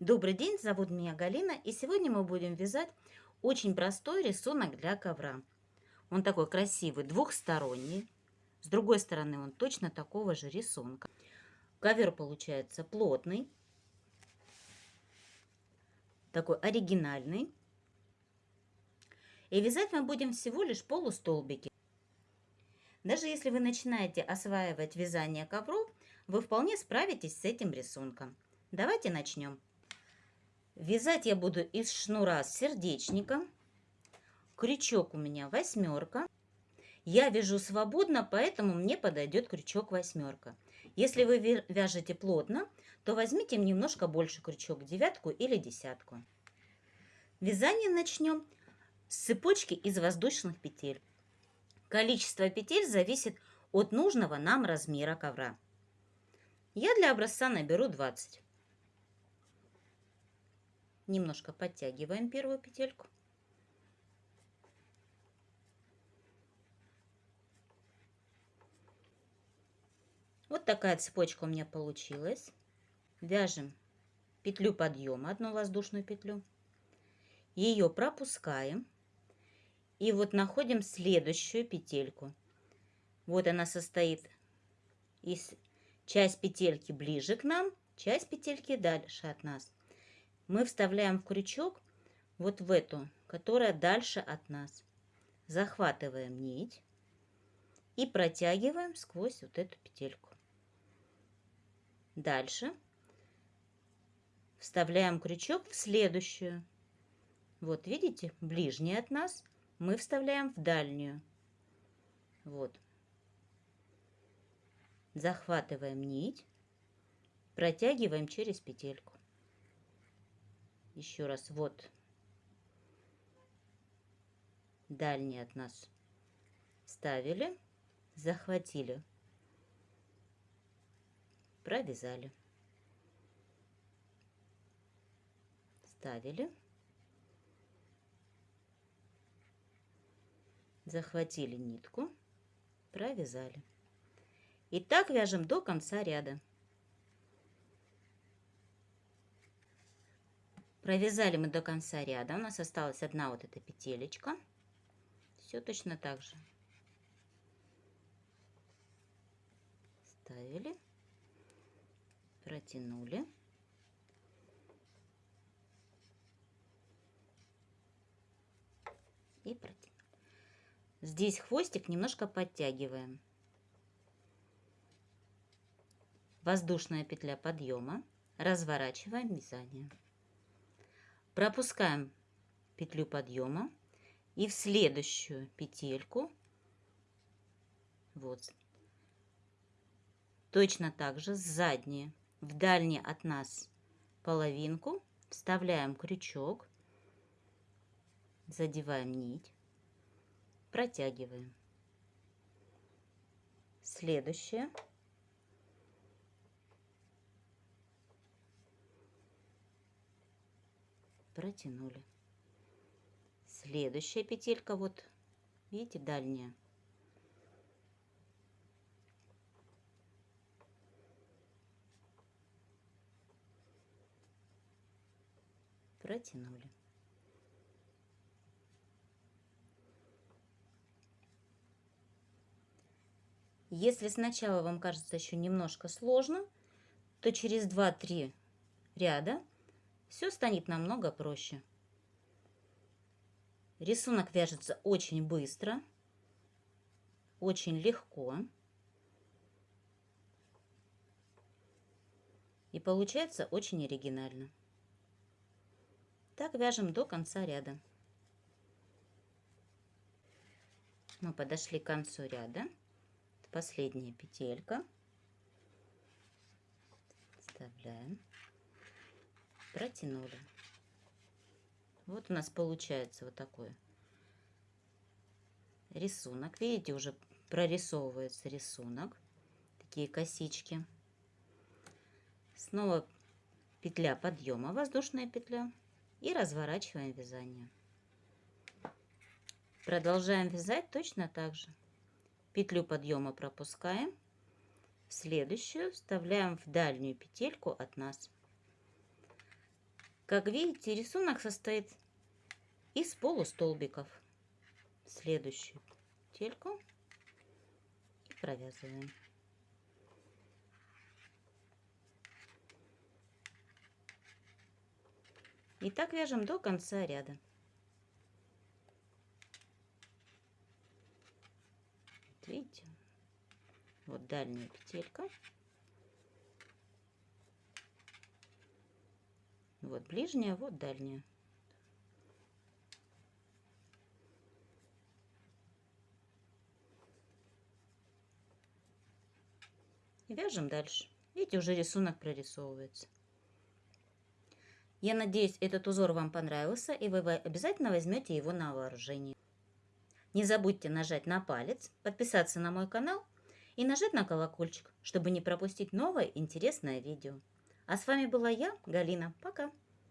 Добрый день, зовут меня Галина, и сегодня мы будем вязать очень простой рисунок для ковра. Он такой красивый, двухсторонний. С другой стороны он точно такого же рисунка. Ковер получается плотный, такой оригинальный. И вязать мы будем всего лишь полустолбики. Даже если вы начинаете осваивать вязание ковров, вы вполне справитесь с этим рисунком. Давайте начнем. Вязать я буду из шнура с сердечником. Крючок у меня восьмерка. Я вяжу свободно, поэтому мне подойдет крючок восьмерка. Если вы вяжете плотно, то возьмите немножко больше крючок, девятку или десятку. Вязание начнем с цепочки из воздушных петель. Количество петель зависит от нужного нам размера ковра. Я для образца наберу 20. Немножко подтягиваем первую петельку. Вот такая цепочка у меня получилась. Вяжем петлю подъема, одну воздушную петлю. Ее пропускаем. И вот находим следующую петельку. Вот она состоит из часть петельки ближе к нам, часть петельки дальше от нас мы вставляем в крючок вот в эту, которая дальше от нас. Захватываем нить и протягиваем сквозь вот эту петельку. Дальше вставляем крючок в следующую. Вот видите, ближняя от нас мы вставляем в дальнюю. Вот. Захватываем нить, протягиваем через петельку еще раз вот. Дальний от нас. Ставили захватили. Провязали. Ставили. Захватили нитку. Провязали. И так вяжем до конца ряда Провязали мы до конца ряда. У нас осталась одна вот эта петелечка. Все точно так же. Ставили. Протянули. И протянули. Здесь хвостик немножко подтягиваем. Воздушная петля подъема. Разворачиваем вязание пропускаем петлю подъема. И в следующую петельку. Вот. Точно так же задние в дальние от нас половинку вставляем крючок. Задеваем нить. Протягиваем. Следующее протянули. Следующая петелька, вот, видите, дальняя. Протянули. Если сначала вам кажется еще немножко сложно, то через 2-3 ряда все станет намного проще. Рисунок вяжется очень быстро, очень легко. И получается очень оригинально. Так вяжем до конца ряда. Мы подошли к концу ряда. Последняя петелька. Вставляем протянули. Вот у нас получается вот такой рисунок. Видите, уже прорисовывается рисунок. Такие косички. Снова петля подъема, воздушная петля. И разворачиваем вязание. Продолжаем вязать точно так же. Петлю подъема пропускаем. Следующую вставляем в дальнюю петельку от нас Как видите, рисунок состоит из полустолбиков. Следующую петельку и провязываем. И так вяжем до конца ряда. видите, вот дальняя петелька. Вот ближняя, вот дальняя. И вяжем дальше. Видите, уже рисунок прорисовывается. Я надеюсь, этот узор вам понравился, и вы обязательно возьмете его на вооружение. Не забудьте нажать на палец, подписаться на мой канал и нажать на колокольчик, чтобы не пропустить новое интересное видео. А с вами была я, Галина. Пока!